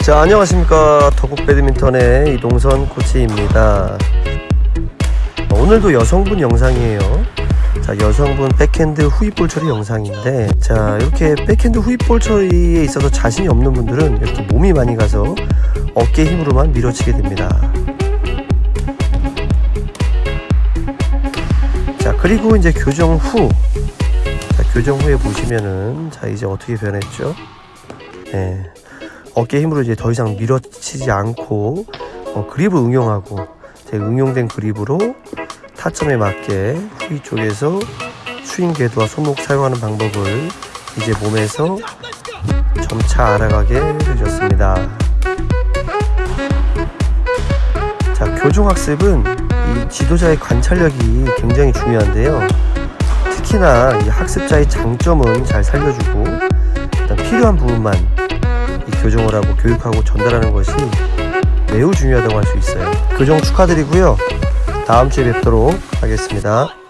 자 안녕하십니까. 더국 배드민턴의 이동선 코치입니다. 오늘도 여성분 영상이에요. 자 여성분 백핸드 후입볼 처리 영상인데 자 이렇게 백핸드 후입볼 처리에 있어서 자신이 없는 분들은 이렇게 몸이 많이 가서 어깨 힘으로만 밀어치게 됩니다 그리고 이제 교정 후 자, 교정 후에 보시면은 자 이제 어떻게 변했죠 네. 어깨 힘으로 이제 더 이상 밀어치지 않고 어, 그립을 응용하고 제 응용된 그립으로 타점에 맞게 후위 쪽에서 스윙 궤도와 손목 사용하는 방법을 이제 몸에서 점차 알아가게 해줬습니다. 자, 교종학습은 이 지도자의 관찰력이 굉장히 중요한데요. 특히나 이 학습자의 장점은 잘 살려주고 일단 필요한 부분만 이 교정을 하고 교육하고 전달하는 것이 매우 중요하다고 할 수 있어요. 교정 축하드리고요. 다음 주에 뵙도록 하겠습니다.